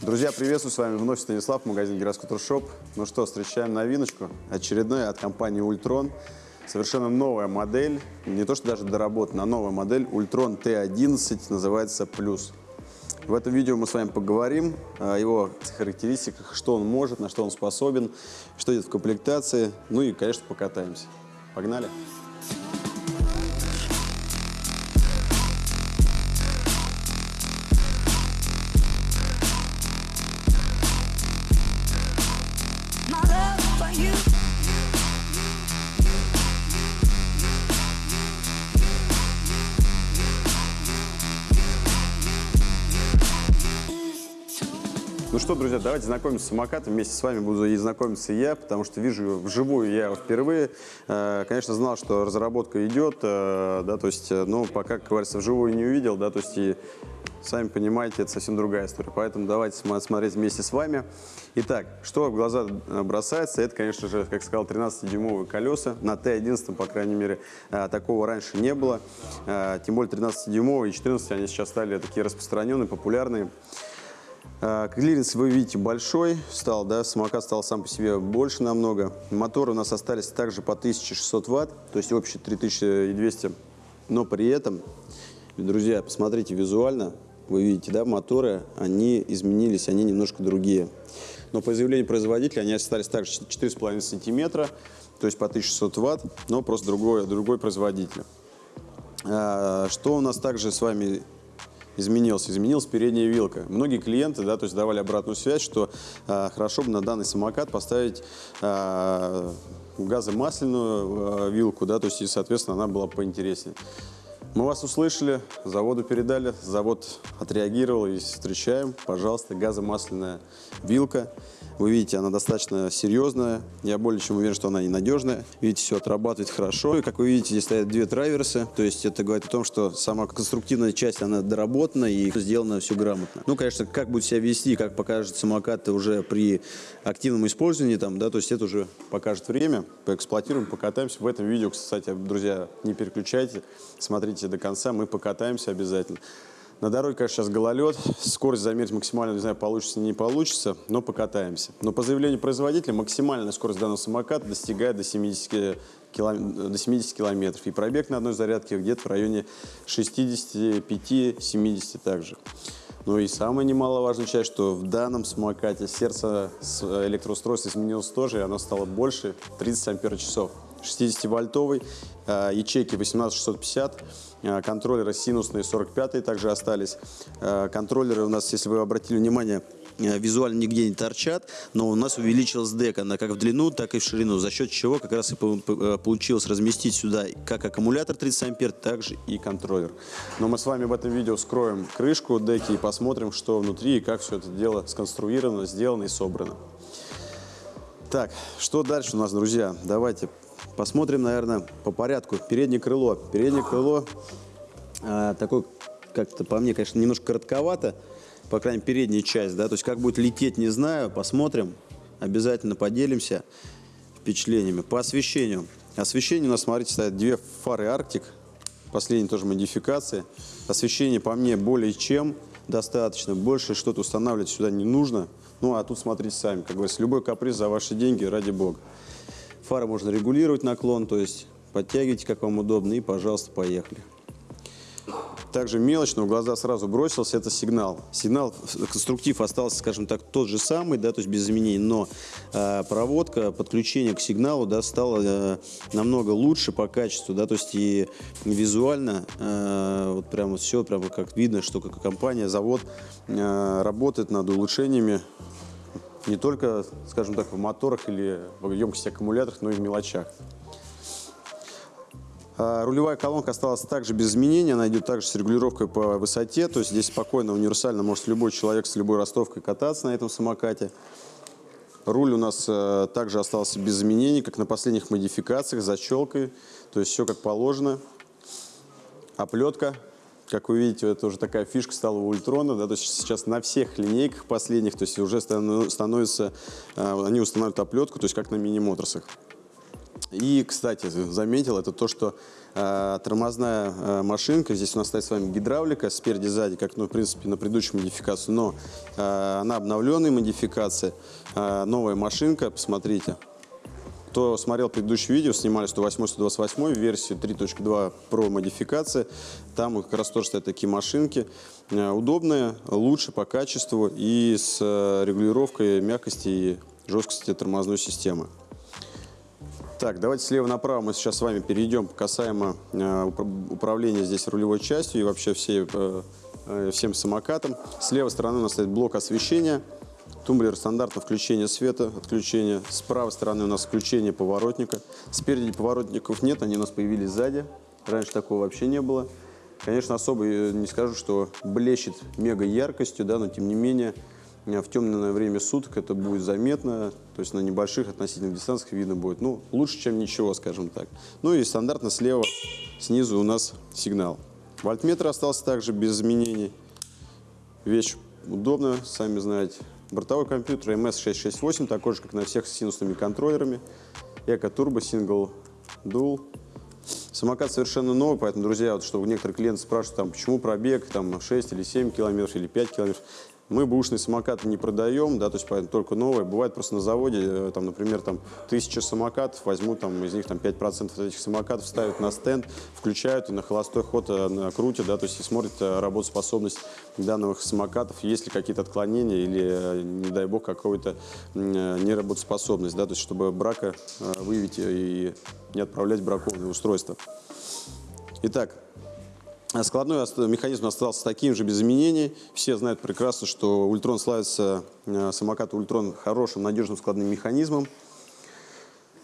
Друзья, приветствую, с вами вновь Станислав, магазин Гироскутер Shop. Ну что, встречаем новиночку, очередная от компании Ultron. Совершенно новая модель, не то что даже доработана, а новая модель Ultron T11, называется Плюс. В этом видео мы с вами поговорим о его характеристиках, что он может, на что он способен, что идет в комплектации, ну и, конечно, покатаемся. Погнали! My Ну что, друзья, давайте знакомиться с самокатом. Вместе с вами буду и знакомиться я, потому что вижу его вживую я его впервые. Э, Конечно, знал, что разработка идет, э, да, то есть, э, но пока, как говорится, вживую не увидел, да, то есть и сами понимаете, это совсем другая история. Поэтому давайте смотреть вместе с вами. Итак, что в глаза э, бросается, это, конечно же, как сказал, 13-дюймовые колеса. На Т11, по крайней мере, э, такого раньше не было. Э, Тем более 13-дюймовые и 14 они сейчас стали такие распространенные, популярные. Клиренс вы видите большой стал, да, самокат стал сам по себе больше намного. Моторы у нас остались также по 1600 ватт, то есть общий 3200. Но при этом, друзья, посмотрите визуально, вы видите, да, моторы, они изменились, они немножко другие. Но по заявлению производителя они остались также 4,5 сантиметра, то есть по 1600 ватт, но просто другой, другой производитель. А, Что у нас также с вами изменился? Изменилась передняя вилка. Многие клиенты, да, то есть давали обратную связь, что а, хорошо бы на данный самокат поставить а, газомасляную а, вилку, да, то есть и, соответственно, она была поинтереснее. Мы вас услышали, заводу передали, завод отреагировал и встречаем, пожалуйста, газомасляная вилка. Вы видите, она достаточно серьезная. Я более чем уверен, что она и надежная. Видите, все отрабатывает хорошо. И, как вы видите, здесь стоят две траверсы. То есть это говорит о том, что сама конструктивная часть, она доработана и сделано все грамотно. Ну, конечно, как будет себя вести, как покажет самокат уже при активном использовании, там, да, то есть это уже покажет время. Поэксплуатируем, покатаемся. В этом видео, кстати, друзья, не переключайте, смотрите до конца, мы покатаемся обязательно. На дороге, конечно, сейчас гололед, скорость замерить максимально, не знаю, получится, не получится, но покатаемся. Но по заявлению производителя максимальная скорость данного самоката достигает до 70, килом- до 70 километров. И пробег на одной зарядке где-то в районе 65-70 также. Ну и самая немаловажная часть, что в данном самокате сердце электроустройства изменилось тоже, и оно стало больше 30 ампер-часов. 60-вольтовый, э, ячейки 18650, э, контроллеры синусные 45 также остались. Э, Контроллеры у нас, если вы обратили внимание, э, визуально нигде не торчат, но у нас увеличилась дека, она как в длину, так и в ширину, за счет чего как раз и по- по- э, получилось разместить сюда как аккумулятор 30 ампер, так же и контроллер. Но мы с вами в этом видео скроем крышку деки и посмотрим, что внутри и как все это дело сконструировано, сделано и собрано. Так, что дальше у нас, друзья? Давайте посмотрим, наверное, по порядку. Переднее крыло. Переднее крыло а, такой, как-то по мне, конечно, немножко коротковато, по крайней мере, передняя часть, да, то есть как будет лететь, не знаю, посмотрим, обязательно поделимся впечатлениями. По освещению. Освещение у нас, смотрите, стоят две фары Arctic, последние тоже модификации. Освещение по мне более чем достаточно, больше что-то устанавливать сюда не нужно. Ну, а тут смотрите сами, как говорится, любой каприз за ваши деньги, ради бога. Фары можно регулировать наклон, то есть подтягивайте, как вам удобно, и, пожалуйста, поехали. Также мелочь, но в глаза сразу бросился, это сигнал. Сигнал, конструктив остался, скажем так, тот же самый, да, то есть без изменений, но э, проводка, подключение к сигналу, да, стало э, намного лучше по качеству, да, то есть и визуально, э, вот прямо все, прямо как видно, что как компания, завод э, работает над улучшениями не только, скажем так, в моторах или в емкости аккумуляторах, но и в мелочах. А, Рулевая колонка осталась также без изменений, она идет также с регулировкой по высоте, то есть здесь спокойно, универсально может любой человек с любой ростовкой кататься на этом самокате. Руль у нас э, также остался без изменений, как на последних модификациях, защелкой, то есть все как положено. Оплетка, как вы видите, это уже такая фишка стала у Ультрона, да, то есть сейчас на всех линейках последних, то есть уже становится, э, они устанавливают оплетку, то есть как на мини-моторсах. И, кстати, заметил, это то, что э, тормозная э, машинка, здесь у нас стоит с вами гидравлика спереди сзади, как, ну, в принципе, на предыдущей модификации, но э, она обновленная модификация, э, новая машинка, посмотрите. Кто смотрел предыдущее видео, снимали 108-128 версию 3.2 Pro модификация. Там как раз тоже стоят такие машинки. Э, Удобные, лучше по качеству и с э, регулировкой мягкости и жесткости тормозной системы. Так, давайте слева направо мы сейчас с вами перейдем касаемо э, упра- управления здесь рулевой частью и вообще всей, всем самокатом. С левой стороны у нас стоит блок освещения, тумблер стандартного включения света, отключения. С правой стороны у нас включение поворотника. Спереди поворотников нет, они у нас появились сзади. Раньше такого вообще не было. Конечно, особо э, не скажу, что блещет мега яркостью, да, но тем не менее э, в темное время суток это будет заметно, то есть на небольших относительных дистанциях видно будет. Ну, лучше, чем ничего, скажем так. Ну и стандартно слева, снизу у нас сигнал. Вольтметр остался также без изменений. Вещь удобная, сами знаете. Бортовой компьютер MS668, такой же, как на всех с синусными контроллерами. Эко Turbo Single Dual. Самокат совершенно новый, поэтому, друзья, вот, чтобы некоторые клиенты спрашивают, там, почему пробег там, 6 или 7 километров или 5 километров. Мы бэушные самокаты не продаем, да, то есть только новые. Бывает просто на заводе, э, там, например, там, тысяча самокатов, возьмут там, из них там, 5% от этих самокатов ставят на стенд, включают и на холостой ход э, крутят, да, то есть и смотрят э, работоспособность данных самокатов, есть ли какие-то отклонения или, не дай бог, э, неработоспособность, да, то есть чтобы брака выявить и не отправлять бракованные устройства. Итак, Складной механизм остался таким же, без изменений. Все знают прекрасно, что Ультрон славится, э, самокат Ультрон хорошим, надежным складным механизмом.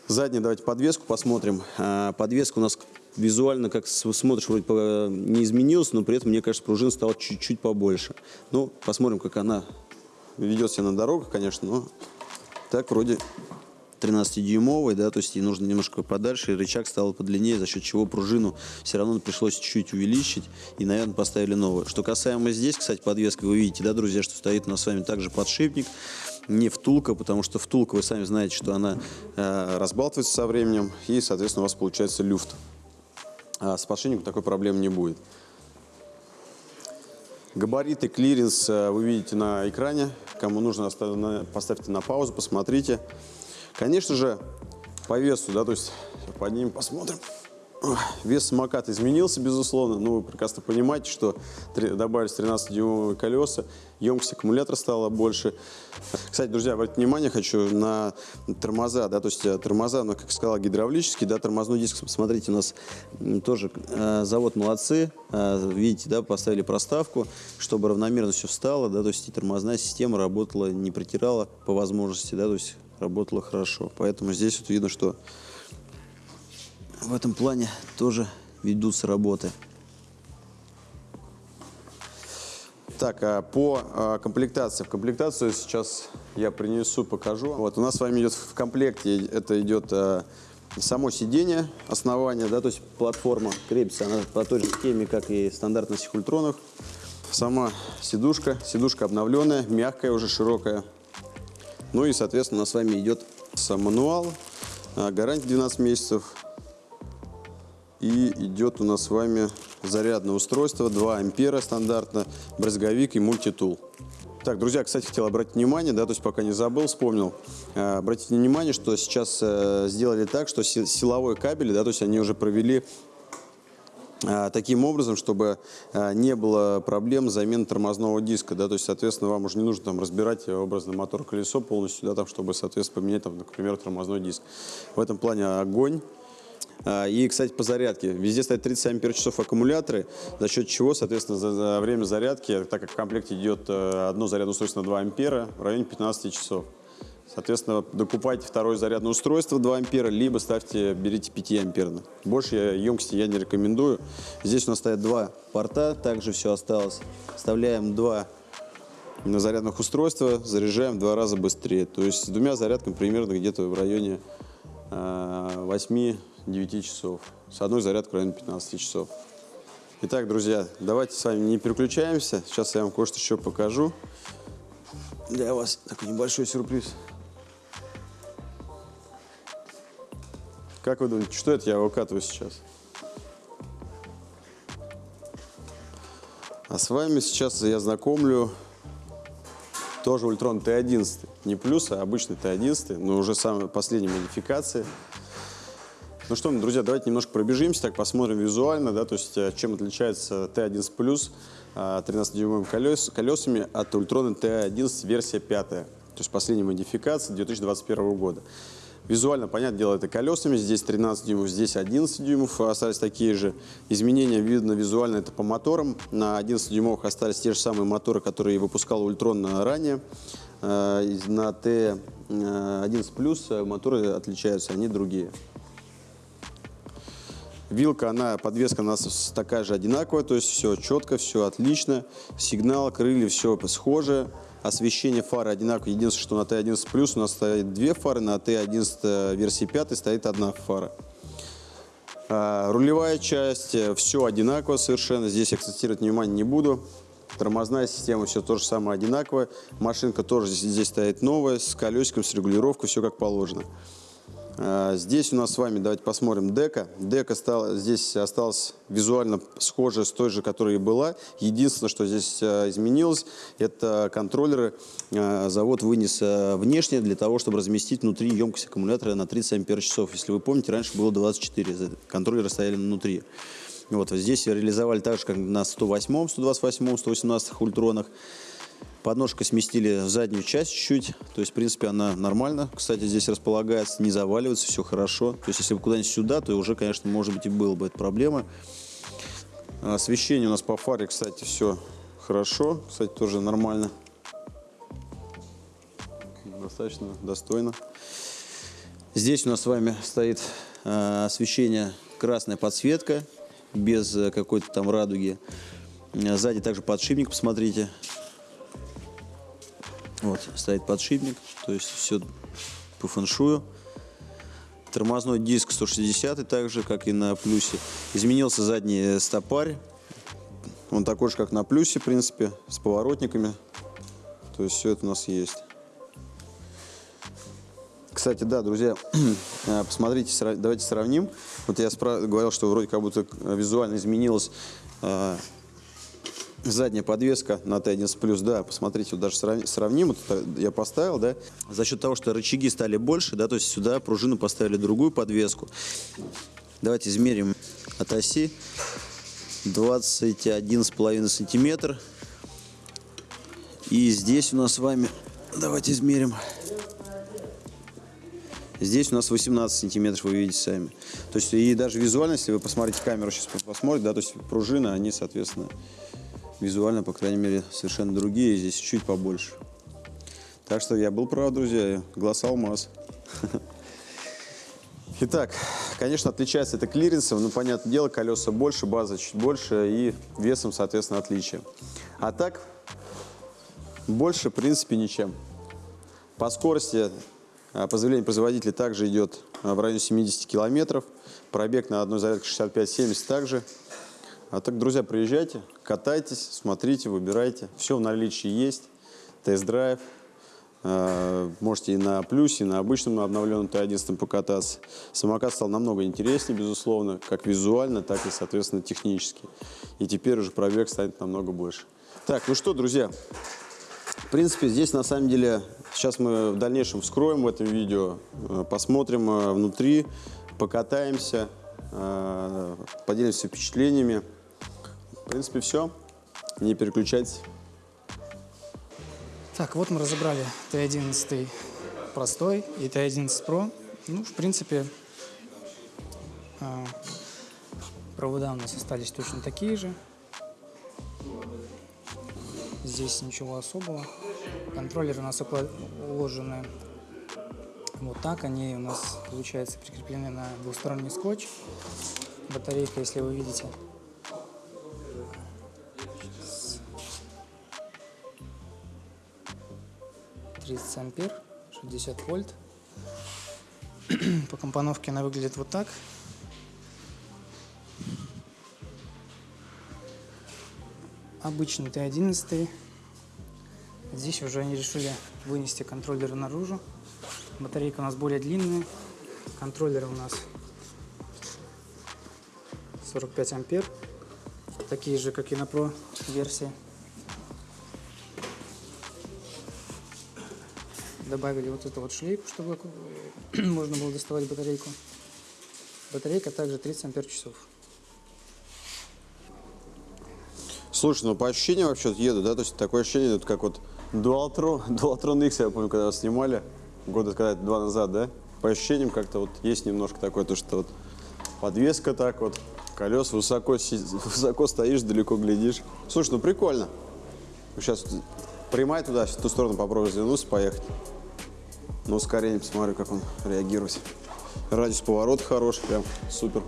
Заднюю давайте подвеску посмотрим. А, Подвеска у нас визуально, как смотришь, вроде по- не изменилась, но при этом, мне кажется, пружин стала чуть-чуть побольше. Ну, посмотрим, как она ведет себя на дорогах, конечно, но так вроде 13-дюймовый, да, то есть ей нужно немножко подальше, и рычаг стал подлиннее, за счет чего пружину все равно пришлось чуть-чуть увеличить, и, наверное, поставили новую. Что касаемо здесь, кстати, подвеска, вы видите, да, друзья, что стоит у нас с вами также подшипник, не втулка, потому что втулка, вы сами знаете, что она э, разбалтывается со временем, и, соответственно, у вас получается люфт. А с подшипником такой проблемы не будет. Габариты, клиренс э, вы видите на экране. Кому нужно, поставьте на паузу, посмотрите. Конечно же, по весу, да, то есть поднимем, посмотрим. Вес самоката изменился, безусловно. Ну, вы прекрасно понимаете, что добавились 13-дюймовые колеса, емкость аккумулятора стала больше. Кстати, друзья, обратите внимание хочу на тормоза, да, то есть э, тормоза, ну, как сказал, гидравлический, да, тормозной диск, смотрите, у нас тоже э, завод молодцы, э, видите, да, поставили проставку, чтобы равномерно все встало, да, то есть и тормозная система работала, не протирала по возможности, да, то есть работала хорошо. Поэтому здесь вот видно, что в этом плане тоже ведутся работы. Так, а по а, комплектации. В комплектацию сейчас я принесу, покажу. Вот у нас с вами идет в комплекте, это идет а, само сиденье, основание, да, то есть платформа крепится она по той же схеме, как и стандартно на всех ультронах. Сама сидушка, сидушка обновленная, мягкая, уже широкая. Ну и, соответственно, у нас с вами идет сам мануал, гарантия 12 месяцев, и идет у нас с вами зарядное устройство, 2 ампера стандартно, брызговик и мультитул. Так, друзья, кстати, хотел обратить внимание, да, то есть пока не забыл, вспомнил. Э, Обратите внимание, что сейчас э, сделали так, что си- силовой кабель, да, то есть они уже провели а, таким образом, чтобы а, не было проблем с заменой тормозного диска, да, то есть, соответственно, вам уже не нужно там разбирать образно мотор-колесо полностью, да, там, чтобы, соответственно, поменять, там, например, тормозной диск. В этом плане огонь. А, И, кстати, по зарядке. Везде стоят 30 ампер-часов аккумуляторы, за счет чего, соответственно, за, время зарядки, так как в комплекте идет э, одно зарядное устройство на 2 ампера, в районе 15 часов. Соответственно, докупайте второе зарядное устройство 2 ампера, либо ставьте, берите 5 амперное. Больше емкости я не рекомендую. Здесь у нас стоят два порта, также все осталось. Вставляем два на зарядных устройства, заряжаем два раза быстрее. То есть с двумя зарядками примерно где-то в районе э, 8-9 часов. С одной зарядкой в районе 15 часов. Итак, друзья, давайте с вами не переключаемся. Сейчас я вам кое-что еще покажу. Для вас такой небольшой сюрприз. Как вы думаете, что это я выкатываю сейчас? А с вами сейчас я знакомлю тоже Ultron T11. Не плюс, а обычный T11, но уже самая последняя модификация. Ну что, друзья, давайте немножко пробежимся, так посмотрим визуально, да, то есть э, чем отличается T11 плюс 13-дюймовыми колес, колесами от Ultronа T11 версия 5, то есть последняя модификация 2021 года. Визуально, понятное дело, это колесами. Здесь 13 дюймов, здесь 11 дюймов остались такие же. Изменения видно визуально, это по моторам. На 11 дюймовых остались те же самые моторы, которые выпускал Ultron ранее. Э, на Т11 Плюс моторы отличаются, они другие. Вилка, она, подвеска у нас такая же одинаковая, то есть все четко, все отлично. Сигнал, крылья, все схоже. Освещение фары одинаково. Единственное, что на Т11 Плюс у нас стоит две фары, на Т11 версии 5 стоит одна фара. А, рулевая часть, э, все одинаково совершенно. Здесь акцентировать внимание не буду. Тормозная система, все то же самое одинаковое. Машинка тоже здесь, здесь стоит новая, с колесиком, с регулировкой, все как положено. А, здесь у нас с вами, давайте посмотрим, дека. Дека стала, здесь осталась визуально схожая с той же, которая и была. Единственное, что здесь а, изменилось, это контроллеры. А, завод вынес внешне для того, чтобы разместить внутри емкость аккумулятора на 30 ампер часов. Если вы помните, раньше было 24, контроллеры стояли внутри. Вот, здесь реализовали так же, как на 108, 128, 118 ультронах. Подножка сместили в заднюю часть чуть-чуть. То есть, в принципе, она нормально. Кстати, здесь располагается, не заваливается, все хорошо. То есть, если бы куда-нибудь сюда, то уже, конечно, может быть, и было бы эта проблема. Освещение у нас по фаре, кстати, все хорошо. Кстати, тоже нормально. Достаточно достойно. Здесь у нас с вами стоит э, освещение, красная подсветка, без э, какой-то там радуги. Сзади также подшипник, посмотрите. Вот, стоит подшипник, то есть все по фэншую. Тормозной диск 160 так же, как и на плюсе. Изменился задний стопарь. Он такой же, как на плюсе, в принципе, с поворотниками. То есть все это у нас есть. Кстати, да, друзья, э, посмотрите, давайте сравним. Вот я говорил, что вроде как будто визуально изменилось э, задняя подвеска на Т11 плюс, да, посмотрите, вот даже сравним, вот я поставил, да, за счет того, что рычаги стали больше, да, то есть сюда пружину поставили другую подвеску. Давайте измерим от оси 21,5 сантиметр. И здесь у нас с вами, давайте измерим, Здесь у нас 18 сантиметров, вы видите сами. То есть и даже визуально, если вы посмотрите камеру, сейчас посмотрите, да, то есть пружины, они, соответственно, визуально, по крайней мере, совершенно другие, здесь чуть побольше. Так что я был прав, друзья, глаз алмаз. Итак, конечно, отличается это клиренсом, но, понятное дело, колеса больше, база чуть больше и весом, соответственно, отличие. А так, больше, в принципе, ничем. По скорости, а, по заявлению производителя, также идет а, в районе 70 километров. Пробег на одной зарядке 65-70 также. А так, друзья, приезжайте, катайтесь, смотрите, выбирайте. Все в наличии есть. Тест-драйв. А, можете и на плюсе, и на обычном, на обновленном Т11 покататься. Самокат стал намного интереснее, безусловно, как визуально, так и, соответственно, технически. И теперь уже пробег станет намного больше. Так, ну что, друзья, в принципе, здесь на самом деле, сейчас мы в дальнейшем вскроем в этом видео, э, посмотрим э, внутри, покатаемся, э, поделимся впечатлениями. Принципе, все. Не переключайтесь. Так, вот мы разобрали Т11 простой и Т11 Pro. Ну, в принципе, а, провода у нас остались точно такие же. Здесь ничего особого. Контроллеры у нас уложены вот так. Они у нас, получается, прикреплены на двусторонний скотч. Батарейка, если вы видите, 30 ампер, 60 вольт. По компоновке она выглядит вот так. Обычный Т11. Здесь уже они решили вынести контроллеры наружу. Батарейка у нас более длинная. Контроллеры у нас 45 ампер. Такие же, как и на Pro версии. Добавили вот эту вот шлейку, чтобы можно было доставать батарейку. Батарейка также 30 ампер часов. Слушай, ну по ощущениям вообще еду, да, то есть такое ощущение, вот как вот Dualtron, Dualtron X, я помню, когда снимали, года когда два назад, да, по ощущениям как-то вот есть немножко такое, то что вот подвеска так вот, колес высоко, высоко стоишь, далеко глядишь. Слушай, ну прикольно. Сейчас прямая туда, в ту сторону попробую развернуться, поехать. Ну, ускорение, посмотрю, как он реагирует. Радиус поворота хороший, прям супер.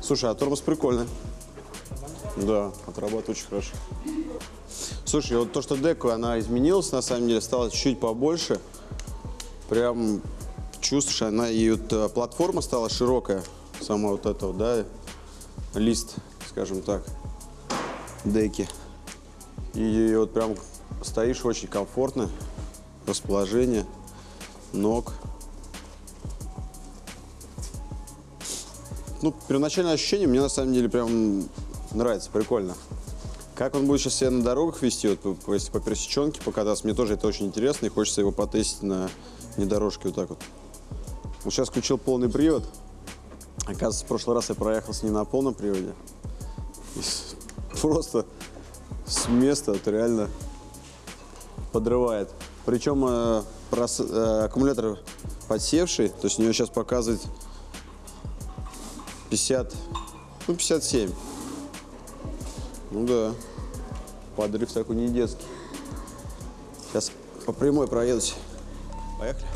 Слушай, а тормоз прикольный. Да, отрабатывает очень хорошо. Слушай, вот то, что деку, она изменилась, на самом деле, стала чуть побольше. Прям чувствуешь, она и вот э, платформа стала широкая, сама вот эта вот, да, лист, скажем так, деки. И вот прям стоишь очень комфортно, расположение ног. Ну, первоначальное ощущение мне на самом деле прям нравится, прикольно. Как он будет сейчас себя на дорогах вести, вот, если по пересеченке покататься, мне тоже это очень интересно, и хочется его потестить на внедорожке вот так вот. Вот сейчас включил полный привод. Оказывается, в прошлый раз я проехался не на полном приводе. Просто с места вот реально подрывает. Причем э, прос- э, аккумулятор подсевший, то есть у него сейчас показывает 50, ну 57. Ну да, подрыв такой не детский. Сейчас по прямой проедусь. Поехали.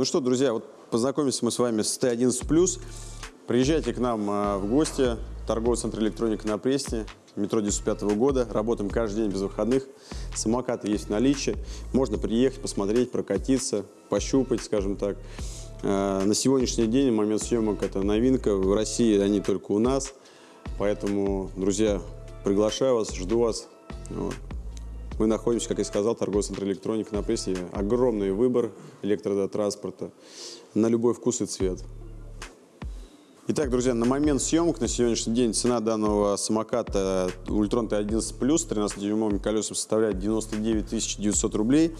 Ну что, друзья, вот познакомимся мы с вами с Т11+. Приезжайте к нам а, в гости. Торговый центр электроника на Пресне. Метро 95 года. Работаем каждый день без выходных. Самокаты есть в наличии. Можно приехать, посмотреть, прокатиться, пощупать, скажем так. А, На сегодняшний день, момент съемок, это новинка. В России они только у нас. Поэтому, друзья, приглашаю вас, жду вас. Вот. Мы находимся, как я сказал, торговый центр электроника на прессе. Огромный выбор электротранспорта на любой вкус и цвет. Итак, друзья, на момент съемок на сегодняшний день цена данного самоката Ультрон Т11 Плюс с 13-дюймовыми колесами составляет 99 900 рублей.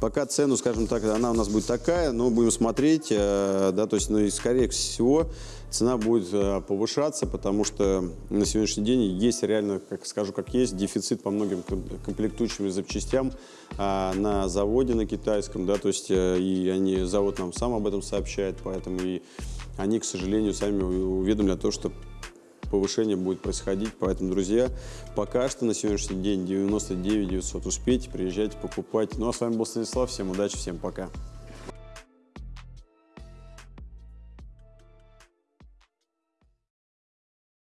Пока цену, скажем так, она у нас будет такая, но будем смотреть, э, да, то есть, ну и скорее всего цена будет э, повышаться, потому что на сегодняшний день есть реально, как скажу, как есть, дефицит по многим ком- комплектующим и запчастям а, на заводе на китайском, да, то есть э, и они, завод нам сам об этом сообщает, поэтому и они, к сожалению, сами у- уведомили о том, что повышение будет происходить. Поэтому, друзья, пока что на сегодняшний день 99 900. Успейте, приезжайте, покупайте. Ну а с вами был Станислав. Всем удачи, всем пока.